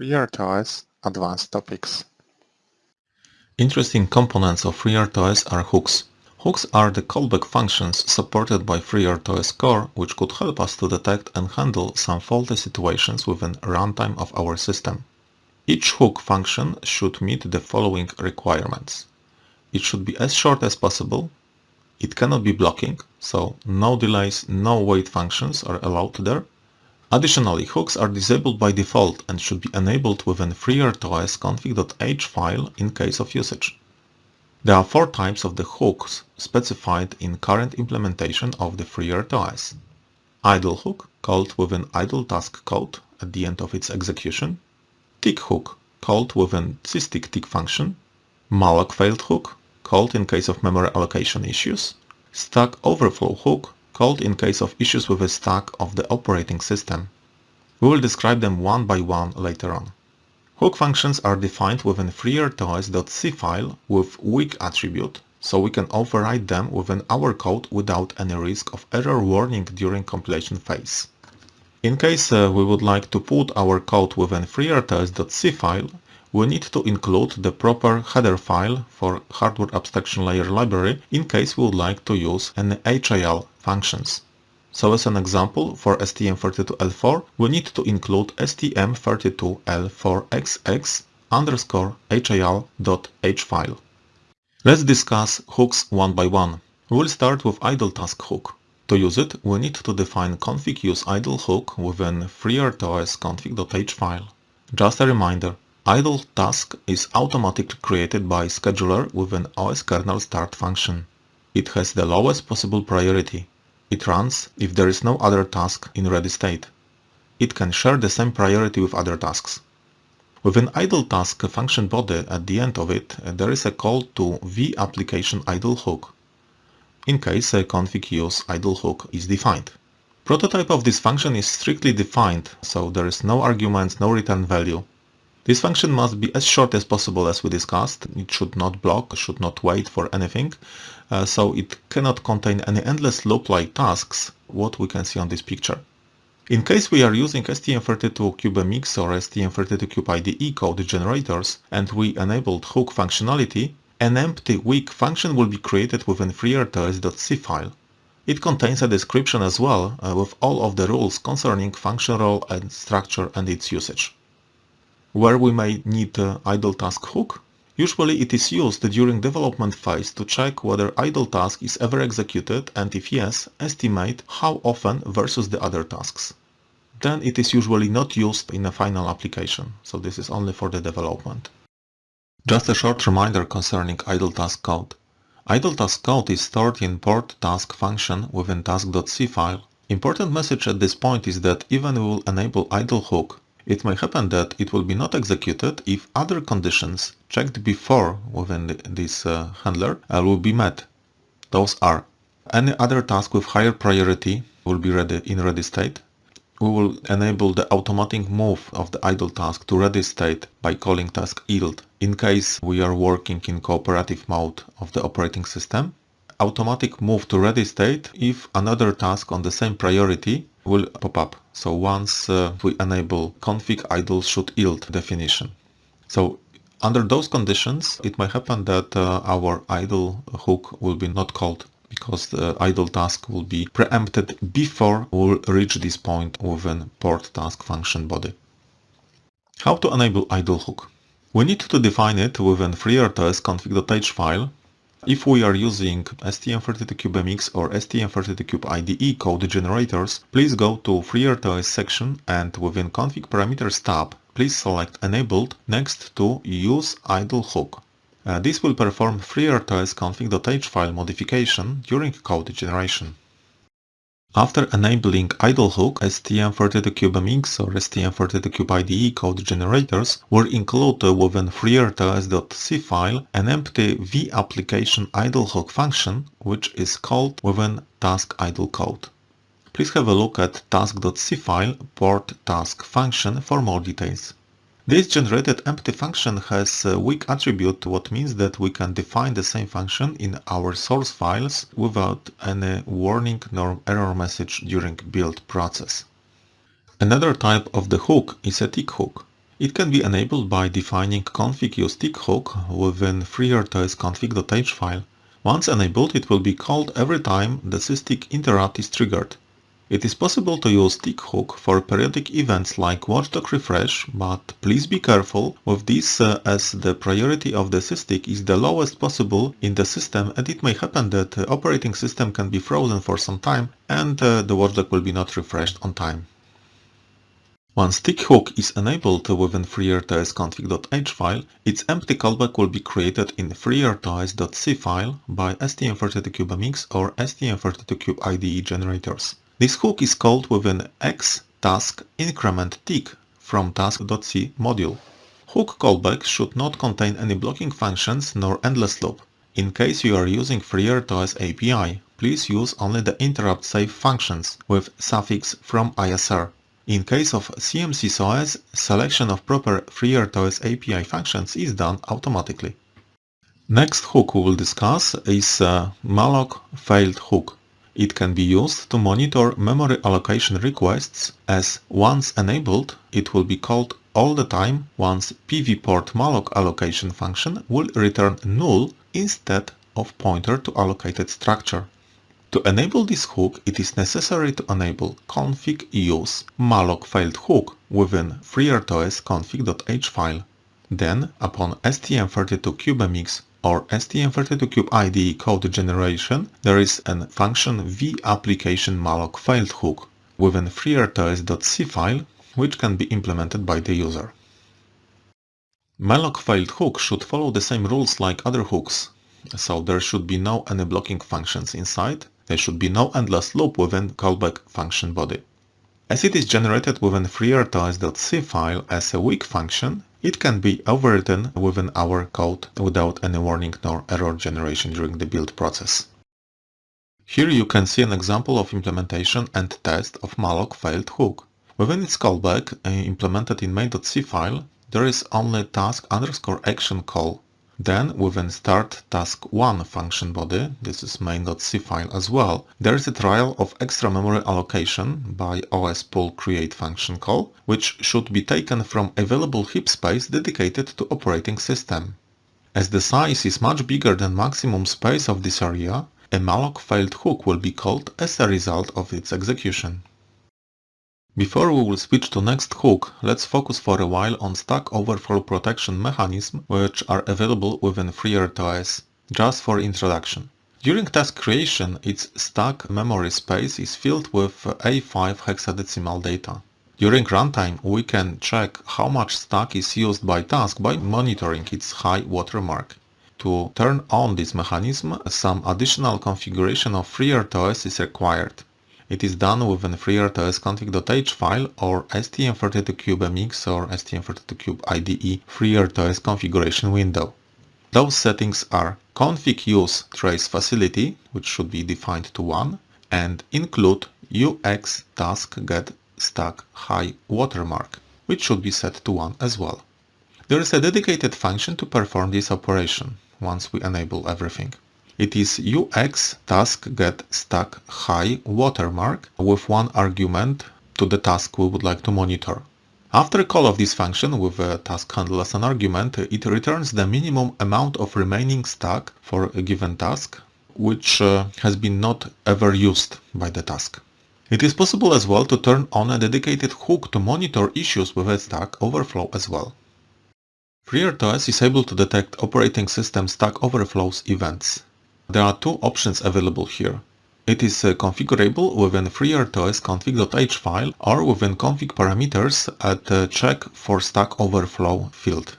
FreeRTOS Advanced Topics Interesting components of FreeRTOS are hooks. Hooks are the callback functions supported by FreeRTOS core which could help us to detect and handle some faulty situations within runtime of our system. Each hook function should meet the following requirements. It should be as short as possible, it cannot be blocking, so no delays, no wait functions are allowed there, Additionally, hooks are disabled by default and should be enabled within FreeRTOS config.h file in case of usage. There are four types of the hooks specified in current implementation of the FreeRTOS. Idle hook, called within idle task code at the end of its execution. Tick hook, called within SysTick tick function. malloc failed hook, called in case of memory allocation issues. Stack overflow hook, called in case of issues with the stack of the operating system. We will describe them one by one later on. Hook functions are defined within freertos.c file with weak attribute, so we can override them within our code without any risk of error warning during compilation phase. In case uh, we would like to put our code within freertos.c file, we need to include the proper header file for hardware abstraction layer library in case we would like to use an HAL functions. So as an example, for STM32L4, we need to include STM32L4XX underscore HAL.h file. Let's discuss hooks one by one. We'll start with idle task hook. To use it, we need to define config use idle hook within freertos config.h file. Just a reminder, Idle task is automatically created by scheduler with an OS kernel start function. It has the lowest possible priority. It runs if there is no other task in ready state. It can share the same priority with other tasks. With an idle task function body at the end of it, there is a call to vapplication idle hook, in case a config use idle hook is defined. Prototype of this function is strictly defined, so there is no arguments, no return value. This function must be as short as possible as we discussed. It should not block, should not wait for anything. Uh, so it cannot contain any endless loop-like tasks, what we can see on this picture. In case we are using STM32CubeMX or STM32Cube IDE code generators and we enabled hook functionality, an empty weak function will be created within freertos.c file. It contains a description as well uh, with all of the rules concerning function role and structure and its usage where we may need idle task hook. Usually it is used during development phase to check whether idle task is ever executed and if yes, estimate how often versus the other tasks. Then it is usually not used in a final application, so this is only for the development. Just a short reminder concerning idle task code. Idle task code is stored in port task function within task.c file. Important message at this point is that even we will enable idle hook, it may happen that it will be not executed if other conditions checked before within this uh, handler uh, will be met. Those are any other task with higher priority will be ready in ready state. We will enable the automatic move of the idle task to ready state by calling task yield in case we are working in cooperative mode of the operating system. Automatic move to ready state if another task on the same priority will pop up. So once uh, we enable config idle should yield definition. So under those conditions, it might happen that uh, our idle hook will be not called because the idle task will be preempted before we'll reach this point within port task function body. How to enable idle hook? We need to define it within FreeRTOS config.h file if we are using STM32CubeMX or STM32Cube IDE code generators, please go to FreeRTOS section and within Config Parameters tab, please select Enabled next to Use Idle Hook. Uh, this will perform FreeRTOS config.h file modification during code generation. After enabling idle hook, STM32CubeMX or STM32Cube IDE code generators will include within freertos.c file an empty vapplication idle hook function which is called within task idle code. Please have a look at task.c file port task function for more details. This generated empty function has a weak attribute, what means that we can define the same function in our source files without any warning nor error message during build process. Another type of the hook is a tick hook. It can be enabled by defining config use tick hook within FreeRTOS config.h file. Once enabled, it will be called every time the SysTick interrupt is triggered. It is possible to use tick hook for periodic events like watchdog refresh, but please be careful with this uh, as the priority of the SysTick is the lowest possible in the system and it may happen that the operating system can be frozen for some time and uh, the watchdog will be not refreshed on time. Once tick hook is enabled within FreeRTOS config.h file, its empty callback will be created in freertos.c file by STM32CubeMX or STM32Cube IDE generators. This hook is called within x task increment tick from task.c module. Hook callback should not contain any blocking functions nor endless loop. In case you are using FreeRTOS API, please use only the interrupt save functions with suffix from ISR. In case of CMSIS selection of proper FreeRTOS API functions is done automatically. Next hook we will discuss is uh, malloc failed hook. It can be used to monitor memory allocation requests as once enabled, it will be called all the time once pvport malloc allocation function will return null instead of pointer to allocated structure. To enable this hook, it is necessary to enable config use malloc failed hook within freertos config.h file. Then, upon STM32CubeMX or STM32Cube IDE code generation, there is a function vApplication malloc failed hook within freertos.c file, which can be implemented by the user. Malloc failed hook should follow the same rules like other hooks, so there should be no any blocking functions inside, there should be no endless loop within callback function body. As it is generated within freertos.c file as a weak function, it can be overwritten within our code without any warning nor error generation during the build process. Here you can see an example of implementation and test of malloc failed hook. Within its callback, uh, implemented in main.c file, there is only task underscore action call then within start task 1 function body, this is main.c file as well, there is a trial of extra memory allocation by os pool create function call, which should be taken from available heap space dedicated to operating system. As the size is much bigger than maximum space of this area, a malloc failed hook will be called as a result of its execution. Before we will switch to next hook, let's focus for a while on stack overflow protection mechanism which are available within FreeRTOS, just for introduction. During task creation, its stack memory space is filled with A5 hexadecimal data. During runtime, we can check how much stack is used by task by monitoring its high watermark. To turn on this mechanism, some additional configuration of FreeRTOS is required. It is done within FreeRTOS config.h file or STM32CubeMX or STM32Cube IDE FreeRTOS configuration window. Those settings are config use trace facility, which should be defined to 1, and include UX task get stack high watermark, which should be set to 1 as well. There is a dedicated function to perform this operation once we enable everything. It is UX task get stack high watermark with one argument to the task we would like to monitor. After a call of this function with a task handle as an argument, it returns the minimum amount of remaining stack for a given task, which uh, has been not ever used by the task. It is possible as well to turn on a dedicated hook to monitor issues with a stack overflow as well. FreeRTOS is able to detect operating system stack overflows events. There are two options available here. It is uh, configurable within FreeRTOS config.h file or within config parameters at the check for stack overflow field.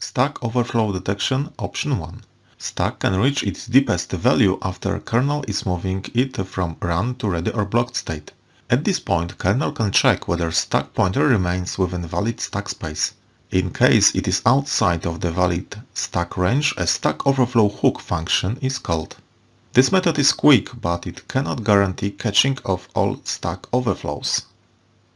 Stack overflow detection option 1. Stack can reach its deepest value after kernel is moving it from run to ready or blocked state. At this point, kernel can check whether stack pointer remains within valid stack space. In case it is outside of the valid stack range, a stack overflow hook function is called. This method is quick, but it cannot guarantee catching of all stack overflows.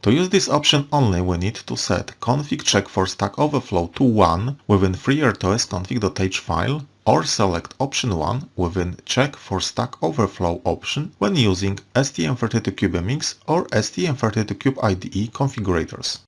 To use this option only, we need to set config check for stack overflow to 1 within FreeRTOS config.h file or select option 1 within check for stack overflow option when using STM32CubeMX or STM32Cube IDE configurators.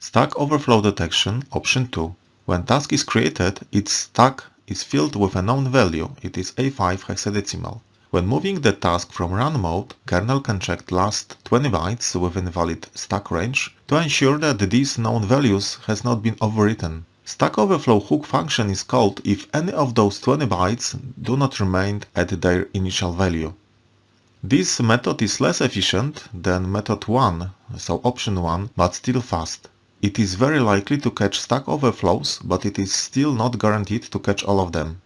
Stack Overflow Detection Option 2. When task is created, its stack is filled with a known value, it is A5 hexadecimal. When moving the task from run mode, kernel can check last 20 bytes within valid stack range to ensure that these known values has not been overwritten. Stack Overflow hook function is called if any of those 20 bytes do not remain at their initial value. This method is less efficient than method 1, so option 1, but still fast. It is very likely to catch stack overflows, but it is still not guaranteed to catch all of them.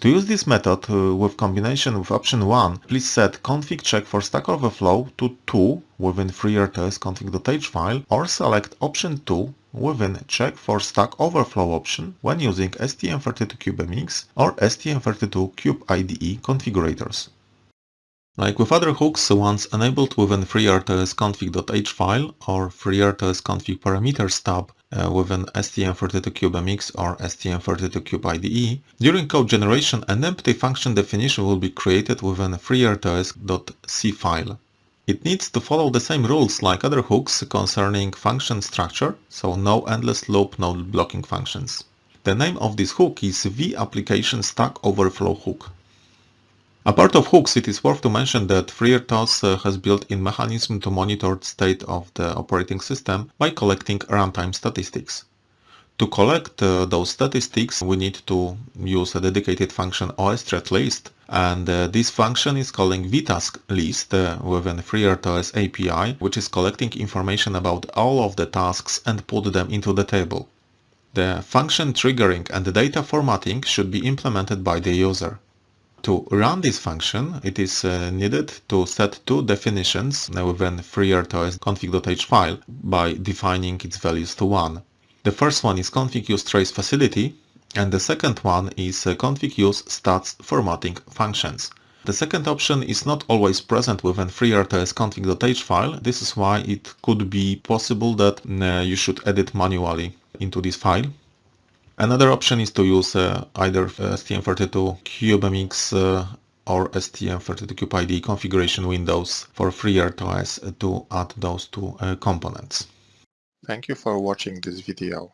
To use this method uh, with combination with option 1, please set config check for Stack Overflow to 2 within FreeRTOS config.h file or select option 2 within check for Stack Overflow option when using STM32CubeMX or STM32Cube IDE configurators. Like with other hooks, once enabled within FreeRTOS config.h file or FreeRTOS config parameters tab, uh, with an STM32CubeMX or STM32Cube IDE, during code generation an empty function definition will be created within a freertos.c file. It needs to follow the same rules like other hooks concerning function structure, so no endless loop, no blocking functions. The name of this hook is vApplication Stack Overflow Hook. Apart of hooks, it is worth to mention that FreeRTOS uh, has built-in mechanism to monitor the state of the operating system by collecting runtime statistics. To collect uh, those statistics, we need to use a dedicated function osThreadList, and uh, this function is calling vTaskList uh, within FreeRTOS API, which is collecting information about all of the tasks and put them into the table. The function triggering and the data formatting should be implemented by the user. To run this function, it is uh, needed to set two definitions within FreeRTOS config.h file by defining its values to 1. The first one is config use trace facility and the second one is uh, config use stats formatting functions. The second option is not always present within FreeRTOS config.h file. This is why it could be possible that uh, you should edit manually into this file. Another option is to use uh, either STM32 CubeMX uh, or STM32 IDE configuration windows for FreeRTOS to add those two uh, components. Thank you for watching this video.